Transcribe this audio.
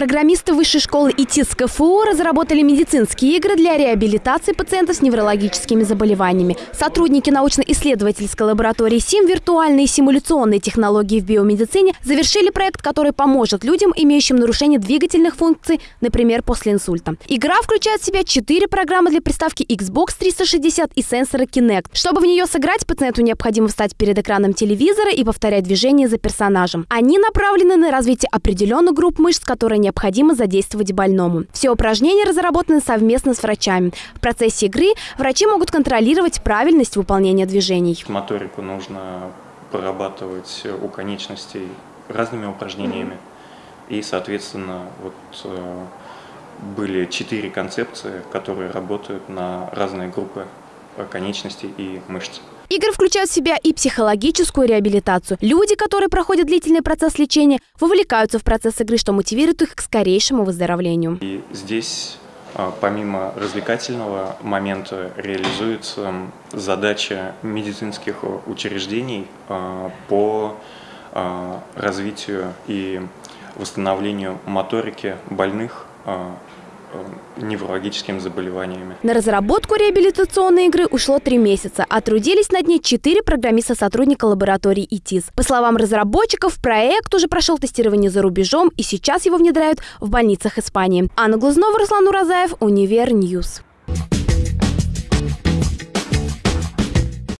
Программисты Высшей школы ИТИС КФУ разработали медицинские игры для реабилитации пациентов с неврологическими заболеваниями. Сотрудники научно-исследовательской лаборатории СИМ «Виртуальные и симуляционные технологии в биомедицине» завершили проект, который поможет людям, имеющим нарушение двигательных функций, например, после инсульта. Игра включает в себя четыре программы для приставки Xbox 360 и сенсора Kinect. Чтобы в нее сыграть, пациенту необходимо встать перед экраном телевизора и повторять движения за персонажем. Они направлены на развитие определенных групп мышц, которые не необходимо задействовать больному. Все упражнения разработаны совместно с врачами. В процессе игры врачи могут контролировать правильность выполнения движений. Моторику нужно прорабатывать у конечностей разными упражнениями. И, соответственно, вот э, были четыре концепции, которые работают на разные группы конечностей и мышц. Игры включают в себя и психологическую реабилитацию. Люди, которые проходят длительный процесс лечения, вовлекаются в процесс игры, что мотивирует их к скорейшему выздоровлению. И здесь а, помимо развлекательного момента реализуется задача медицинских учреждений а, по а, развитию и восстановлению моторики больных неврологическими заболеваниями. На разработку реабилитационной игры ушло три месяца, а трудились над ней четыре программиста-сотрудника лаборатории ИТИС. По словам разработчиков, проект уже прошел тестирование за рубежом и сейчас его внедряют в больницах Испании. Анна Глазнова, Руслан Уразаев, Универ News.